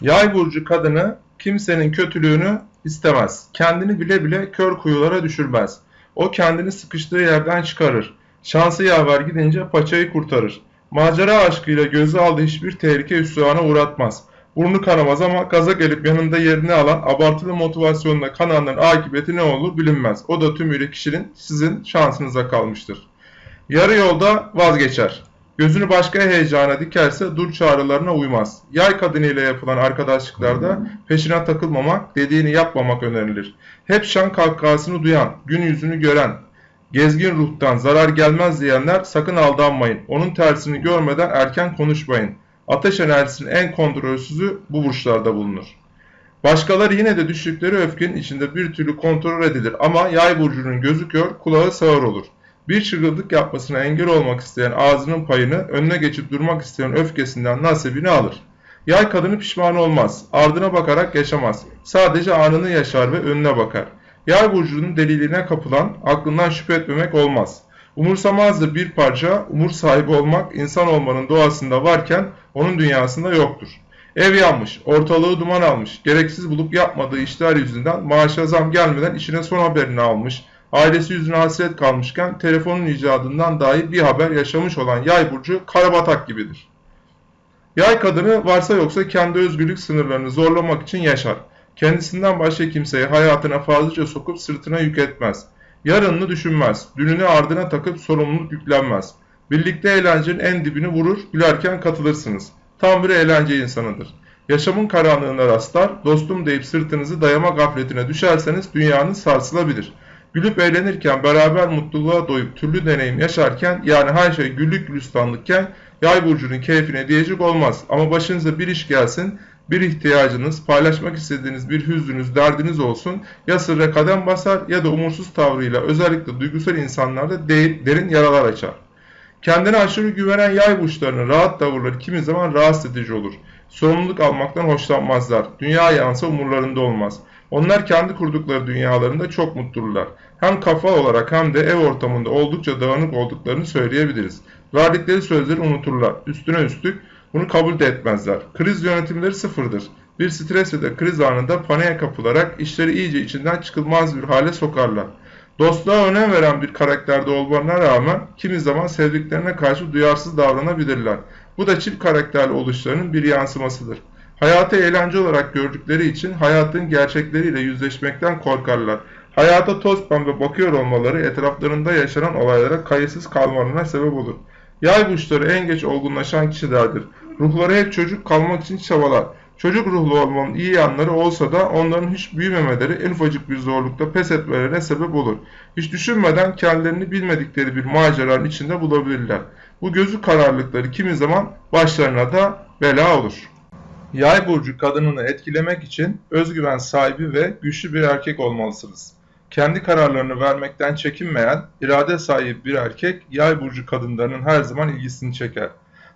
Yay burcu kadını kimsenin kötülüğünü istemez. Kendini bile bile kör kuyulara düşürmez. O kendini sıkıştığı yerden çıkarır. Şansı yaver gidince paçayı kurtarır. Macera aşkıyla gözü aldığı hiçbir tehlike üstüne uğratmaz. Burnu kanamaz ama gaza gelip yanında yerini alan abartılı motivasyonla kananların akıbeti ne olur bilinmez. O da tümüyle kişinin sizin şansınıza kalmıştır. Yarı yolda vazgeçer. Gözünü başka heyecana dikerse dur çağrılarına uymaz. Yay kadınıyla yapılan arkadaşlıklarda peşine takılmamak, dediğini yapmamak önerilir. Hep şan kahkahasını duyan, gün yüzünü gören, gezgin ruhtan zarar gelmez diyenler sakın aldanmayın. Onun tersini görmeden erken konuşmayın. Ateş enerjisinin en kontrolsüzü bu burçlarda bulunur. Başkaları yine de düştükleri öfkenin içinde bir türlü kontrol edilir ama yay burcunun gözü kör, kulağı sağır olur. Bir çılgınlık yapmasına engel olmak isteyen ağzının payını, önüne geçip durmak isteyen öfkesinden nasibini alır. Yay kadını pişman olmaz, ardına bakarak yaşamaz. Sadece anını yaşar ve önüne bakar. Yay burcunun deliliğine kapılan, aklından şüphe etmemek olmaz. Umursamazdı bir parça, umur sahibi olmak insan olmanın doğasında varken onun dünyasında yoktur. Ev yanmış, ortalığı duman almış, gereksiz bulup yapmadığı işler yüzünden maaşa zam gelmeden işine son haberini almış, ailesi yüzüne hasret kalmışken telefonun icadından dahi bir haber yaşamış olan yay burcu karabatak gibidir. Yay kadını varsa yoksa kendi özgürlük sınırlarını zorlamak için yaşar. Kendisinden başka kimseyi hayatına fazlaca sokup sırtına yük etmez. Yarınını düşünmez, dününü ardına takıp sorumluluk yüklenmez. Birlikte eğlencenin en dibini vurur, gülerken katılırsınız. Tam bir eğlence insanıdır. Yaşamın karanlığına rastlar, dostum deyip sırtınızı dayama gafletine düşerseniz dünyanız sarsılabilir. Gülüp eğlenirken, beraber mutluluğa doyup türlü deneyim yaşarken, yani her şey güllük gülistanlıkken, yay burcunun keyfine diyecek olmaz. Ama başınıza bir iş gelsin, bir ihtiyacınız, paylaşmak istediğiniz bir hüznünüz, derdiniz olsun ya sırra kadem basar ya da umursuz tavrıyla özellikle duygusal insanlarda de derin yaralar açar. Kendine aşırı güvenen yay burçlarının rahat tavırları kimi zaman rahatsız edici olur. Sorumluluk almaktan hoşlanmazlar. Dünya yansa umurlarında olmaz. Onlar kendi kurdukları dünyalarında çok mutlulurlar. Hem kafa olarak hem de ev ortamında oldukça dağınık olduklarını söyleyebiliriz. Verdikleri sözleri unuturlar. Üstüne üstlük bunu kabul de etmezler. Kriz yönetimleri sıfırdır. Bir stres ya da kriz anında paniğe kapılarak işleri iyice içinden çıkılmaz bir hale sokarlar. Dostluğa önem veren bir karakterde olmalarına rağmen kimi zaman sevdiklerine karşı duyarsız davranabilirler. Bu da çift karakterli oluşlarının bir yansımasıdır. Hayatı eğlence olarak gördükleri için hayatın gerçekleriyle yüzleşmekten korkarlar. Hayata toz pembe bakıyor olmaları etraflarında yaşanan olaylara kayıtsız kalmalarına sebep olur. Yay burçları en geç olgunlaşan kişilerdir. Ruhları hep çocuk kalmak için çabalar. Çocuk ruhlu olmanın iyi yanları olsa da onların hiç büyümemeleri en ufacık bir zorlukta pes etmelerine sebep olur. Hiç düşünmeden kendilerini bilmedikleri bir maceranın içinde bulabilirler. Bu gözü kararlılıkları kimi zaman başlarına da bela olur. Yay burcu kadınını etkilemek için özgüven sahibi ve güçlü bir erkek olmalısınız. Kendi kararlarını vermekten çekinmeyen, irade sahibi bir erkek yay burcu kadınlarının her zaman ilgisini çeker.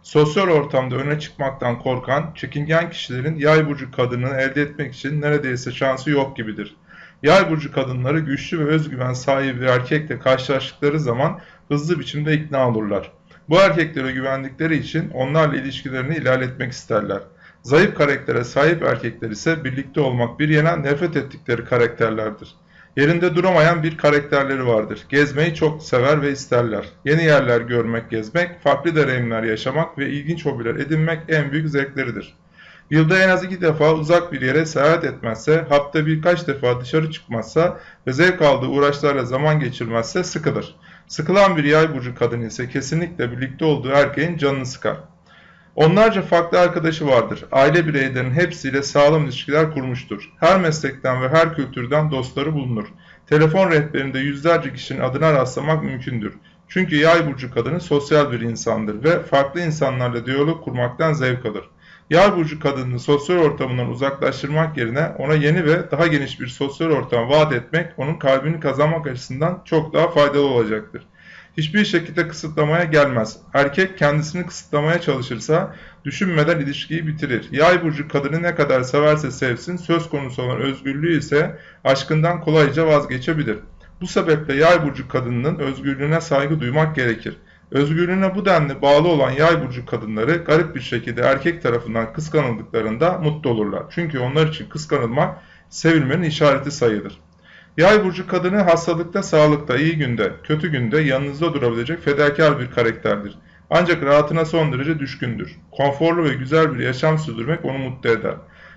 Sosyal ortamda öne çıkmaktan korkan, çekingen kişilerin yay burcu kadınını elde etmek için neredeyse şansı yok gibidir. Yay burcu kadınları güçlü ve özgüven sahibi bir erkekle karşılaştıkları zaman hızlı biçimde ikna olurlar. Bu erkeklere güvendikleri için onlarla ilişkilerini ilerletmek isterler. Zayıf karaktere sahip erkekler ise birlikte olmak bir yana nefret ettikleri karakterlerdir. Yerinde duramayan bir karakterleri vardır. Gezmeyi çok sever ve isterler. Yeni yerler görmek, gezmek, farklı deneyimler yaşamak ve ilginç hobiler edinmek en büyük zevkleridir. Yılda en az iki defa uzak bir yere seyahat etmezse, hafta birkaç defa dışarı çıkmazsa ve zevk aldığı uğraşlarla zaman geçirmezse sıkılır. Sıkılan bir yay burcu kadın ise kesinlikle birlikte olduğu erkeğin canını sıkar. Onlarca farklı arkadaşı vardır. Aile bireylerinin hepsiyle sağlam ilişkiler kurmuştur. Her meslekten ve her kültürden dostları bulunur. Telefon rehberinde yüzlerce kişinin adına rastlamak mümkündür. Çünkü yay burcu kadını sosyal bir insandır ve farklı insanlarla diyalog kurmaktan zevk alır. Yay burcu kadını sosyal ortamından uzaklaştırmak yerine ona yeni ve daha geniş bir sosyal ortam vaat etmek onun kalbini kazanmak açısından çok daha faydalı olacaktır hiçbir şekilde kısıtlamaya gelmez. Erkek kendisini kısıtlamaya çalışırsa düşünmeden ilişkiyi bitirir. Yay burcu kadını ne kadar severse sevsin söz konusu olan özgürlüğü ise aşkından kolayca vazgeçebilir. Bu sebeple yay burcu kadınının özgürlüğüne saygı duymak gerekir. Özgürlüğüne bu denli bağlı olan yay burcu kadınları garip bir şekilde erkek tarafından kıskanıldıklarında mutlu olurlar. Çünkü onlar için kıskanılmak sevilmenin işareti sayılır. Yay burcu kadını hastalıkta, sağlıkta, iyi günde, kötü günde yanınızda durabilecek fedakar bir karakterdir. Ancak rahatına son derece düşkündür. Konforlu ve güzel bir yaşam sürdürmek onu mutlu eder.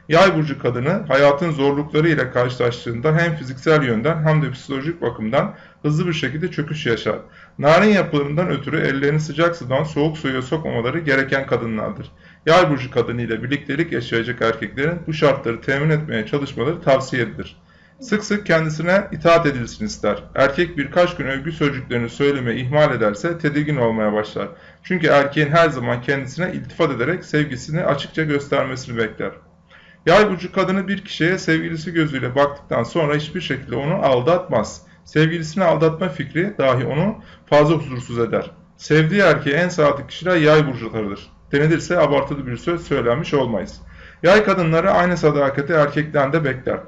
Yay burcu kadını hayatın zorlukları ile karşılaştığında hem fiziksel yönden hem de psikolojik bakımdan hızlı bir şekilde çöküş yaşar. Narin yapılarından ötürü ellerini sıcak sudan soğuk suya sokmamaları gereken kadınlardır. Yay burcu kadını ile birliktelik yaşayacak erkeklerin bu şartları temin etmeye çalışmaları tavsiye edilir. Sık sık kendisine itaat edilsin ister. Erkek birkaç gün övgü sözcüklerini söylemeyi ihmal ederse tedirgin olmaya başlar. Çünkü erkeğin her zaman kendisine iltifat ederek sevgisini açıkça göstermesini bekler. Yay burcu kadını bir kişiye sevgilisi gözüyle baktıktan sonra hiçbir şekilde onu aldatmaz. Sevgilisini aldatma fikri dahi onu fazla huzursuz eder. Sevdiği erkeğe en sadık kişiler yay burcularıdır. Denilirse abartılı bir söz söylenmiş olmayız. Yay kadınları aynı sadakati erkekten de bekler.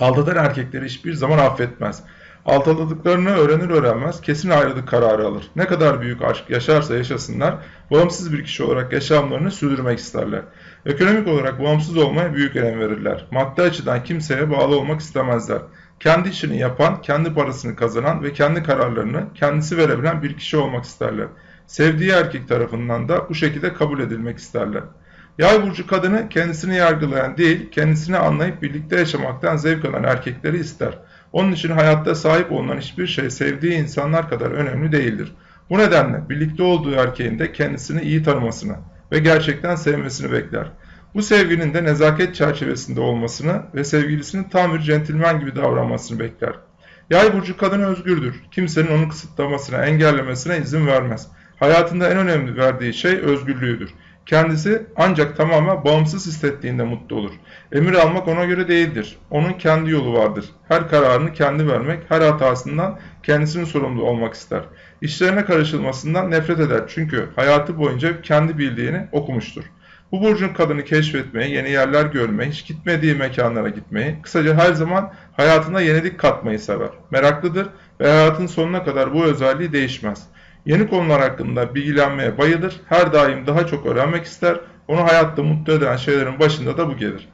Aldatan erkekleri hiçbir zaman affetmez. Aldatıldıklarını öğrenir öğrenmez kesin ayrılık kararı alır. Ne kadar büyük aşk yaşarsa yaşasınlar bağımsız bir kişi olarak yaşamlarını sürdürmek isterler. Ekonomik olarak bağımsız olmaya büyük önem verirler. Maddi açıdan kimseye bağlı olmak istemezler. Kendi işini yapan, kendi parasını kazanan ve kendi kararlarını kendisi verebilen bir kişi olmak isterler. Sevdiği erkek tarafından da bu şekilde kabul edilmek isterler. Yay burcu kadını kendisini yargılayan değil, kendisini anlayıp birlikte yaşamaktan zevk alan erkekleri ister. Onun için hayatta sahip olunan hiçbir şey sevdiği insanlar kadar önemli değildir. Bu nedenle birlikte olduğu erkeğin de kendisini iyi tanımasını ve gerçekten sevmesini bekler. Bu sevginin de nezaket çerçevesinde olmasını ve sevgilisinin tam bir centilmen gibi davranmasını bekler. Yay burcu kadın özgürdür. Kimsenin onu kısıtlamasına, engellemesine izin vermez. Hayatında en önemli verdiği şey özgürlüğüdür. Kendisi ancak tamamen bağımsız hissettiğinde mutlu olur. Emir almak ona göre değildir. Onun kendi yolu vardır. Her kararını kendi vermek, her hatasından kendisinin sorumlu olmak ister. İşlerine karışılmasından nefret eder çünkü hayatı boyunca kendi bildiğini okumuştur. Bu burcun kadını keşfetmeyi, yeni yerler görmeyi, hiç gitmediği mekanlara gitmeyi, kısaca her zaman hayatına yenilik katmayı sever. Meraklıdır ve hayatın sonuna kadar bu özelliği değişmez. Yeni konular hakkında bilgilenmeye bayılır, her daim daha çok öğrenmek ister, onu hayatta mutlu eden şeylerin başında da bu gelir.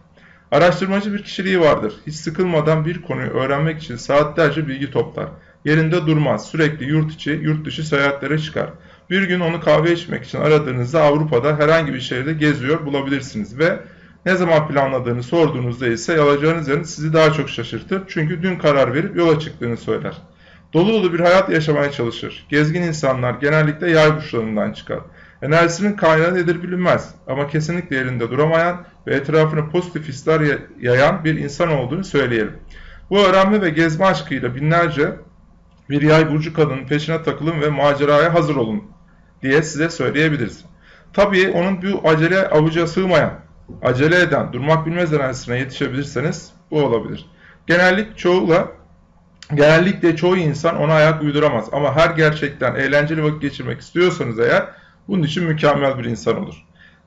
Araştırmacı bir kişiliği vardır. Hiç sıkılmadan bir konuyu öğrenmek için saatlerce bilgi toplar. Yerinde durmaz, sürekli yurt içi, yurt dışı seyahatlere çıkar. Bir gün onu kahve içmek için aradığınızda Avrupa'da herhangi bir şehirde geziyor bulabilirsiniz ve ne zaman planladığını sorduğunuzda ise alacağınız yerin sizi daha çok şaşırtır. Çünkü dün karar verip yola çıktığını söyler. Dolu dolu bir hayat yaşamaya çalışır. Gezgin insanlar genellikle yay burçlarından çıkar. Enerjisinin kaynağı nedir bilinmez ama kesinlikle yerinde duramayan ve etrafına pozitif hisler yayan bir insan olduğunu söyleyelim. Bu öğrenme ve gezme aşkıyla binlerce bir yay burcu kadının peşine takılın ve maceraya hazır olun diye size söyleyebiliriz. Tabii onun bu acele avuca sığmayan, acele eden, durmak bilmez enerjisine yetişebilirseniz bu olabilir. Genellik çoğuyla Genellikle çoğu insan ona ayak uyduramaz ama her gerçekten eğlenceli vakit geçirmek istiyorsanız eğer bunun için mükemmel bir insan olur.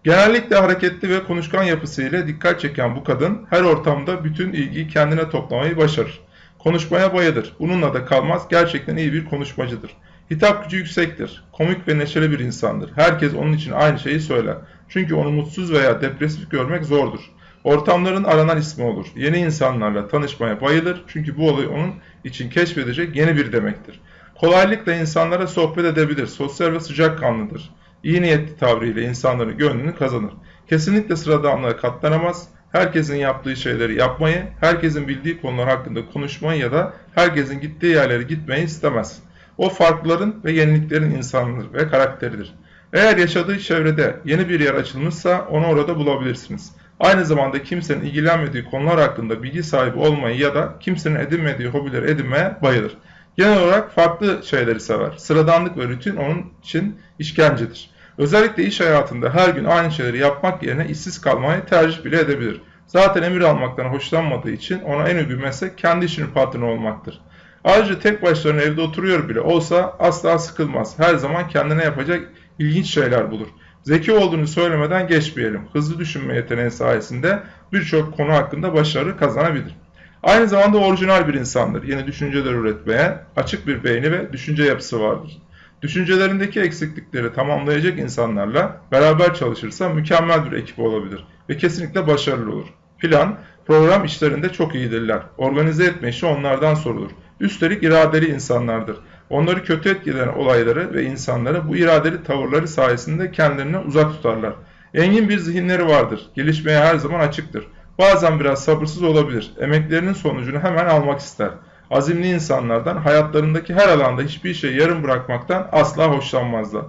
Genellikle hareketli ve konuşkan yapısıyla dikkat çeken bu kadın her ortamda bütün ilgiyi kendine toplamayı başarır. Konuşmaya bayılır. Bununla da kalmaz. Gerçekten iyi bir konuşmacıdır. Hitap gücü yüksektir. Komik ve neşeli bir insandır. Herkes onun için aynı şeyi söyler. Çünkü onu mutsuz veya depresif görmek zordur. Ortamların aranan ismi olur. Yeni insanlarla tanışmaya bayılır. Çünkü bu olay onun için keşfedecek yeni bir demektir. Kolaylıkla insanlara sohbet edebilir. Sosyal ve sıcakkanlıdır. İyi niyetli tavrıyla insanların gönlünü kazanır. Kesinlikle sıradanlığa katlanamaz. Herkesin yaptığı şeyleri yapmayı, herkesin bildiği konular hakkında konuşmayı ya da herkesin gittiği yerlere gitmeyi istemez. O farklıların ve yeniliklerin insanıdır ve karakteridir. Eğer yaşadığı çevrede yeni bir yer açılmışsa onu orada bulabilirsiniz. Aynı zamanda kimsenin ilgilenmediği konular hakkında bilgi sahibi olmayı ya da kimsenin edinmediği hobileri edinmeye bayılır. Genel olarak farklı şeyleri sever. Sıradanlık ve rutin onun için işkencedir. Özellikle iş hayatında her gün aynı şeyleri yapmak yerine işsiz kalmayı tercih bile edebilir. Zaten emir almaktan hoşlanmadığı için ona en uygun meslek kendi işinin patronu olmaktır. Ayrıca tek başlarına evde oturuyor bile olsa asla sıkılmaz. Her zaman kendine yapacak ilginç şeyler bulur. Zeki olduğunu söylemeden geçmeyelim. Hızlı düşünme yeteneği sayesinde birçok konu hakkında başarı kazanabilir. Aynı zamanda orijinal bir insandır. Yeni düşünceler üretmeye açık bir beyni ve düşünce yapısı vardır. Düşüncelerindeki eksiklikleri tamamlayacak insanlarla beraber çalışırsa mükemmel bir ekip olabilir ve kesinlikle başarılı olur. Plan, program işlerinde çok iyidirler. Organize etme işi onlardan sorulur. Üstelik iradeli insanlardır. Onları kötü etkileyen olayları ve insanları bu iradeli tavırları sayesinde kendilerine uzak tutarlar. Engin bir zihinleri vardır. Gelişmeye her zaman açıktır. Bazen biraz sabırsız olabilir. Emeklerinin sonucunu hemen almak ister. Azimli insanlardan hayatlarındaki her alanda hiçbir şey yarım bırakmaktan asla hoşlanmazlar.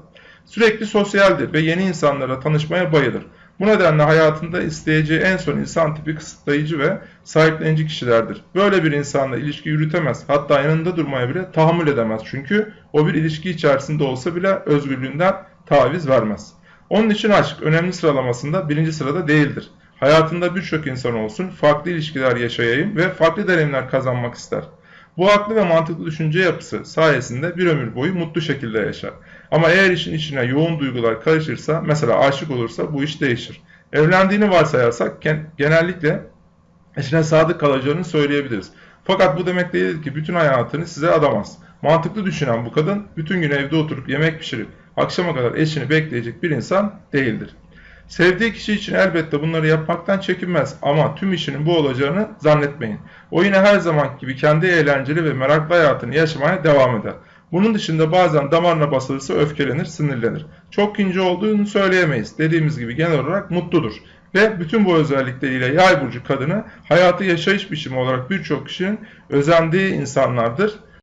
Sürekli sosyaldir ve yeni insanlarla tanışmaya bayılır. Bu nedenle hayatında isteyeceği en son insan tipi kısıtlayıcı ve sahiplenici kişilerdir. Böyle bir insanla ilişki yürütemez. Hatta yanında durmaya bile tahammül edemez. Çünkü o bir ilişki içerisinde olsa bile özgürlüğünden taviz vermez. Onun için aşk önemli sıralamasında birinci sırada değildir. Hayatında birçok insan olsun, farklı ilişkiler yaşayayım ve farklı deneyimler kazanmak ister. Bu haklı ve mantıklı düşünce yapısı sayesinde bir ömür boyu mutlu şekilde yaşar. Ama eğer işin içine yoğun duygular karışırsa, mesela aşık olursa bu iş değişir. Evlendiğini varsayarsak genellikle eşine sadık kalacağını söyleyebiliriz. Fakat bu demek değildir ki bütün hayatını size adamaz. Mantıklı düşünen bu kadın bütün gün evde oturup yemek pişirip akşama kadar eşini bekleyecek bir insan değildir. Sevdiği kişi için elbette bunları yapmaktan çekinmez ama tüm işinin bu olacağını zannetmeyin. O yine her zaman gibi kendi eğlenceli ve meraklı hayatını yaşamaya devam eder. Bunun dışında bazen damarına basılırsa öfkelenir, sinirlenir. Çok ince olduğunu söyleyemeyiz. Dediğimiz gibi genel olarak mutludur. Ve bütün bu özellikleriyle yay burcu kadını hayatı yaşayış biçimi olarak birçok kişinin özendiği insanlardır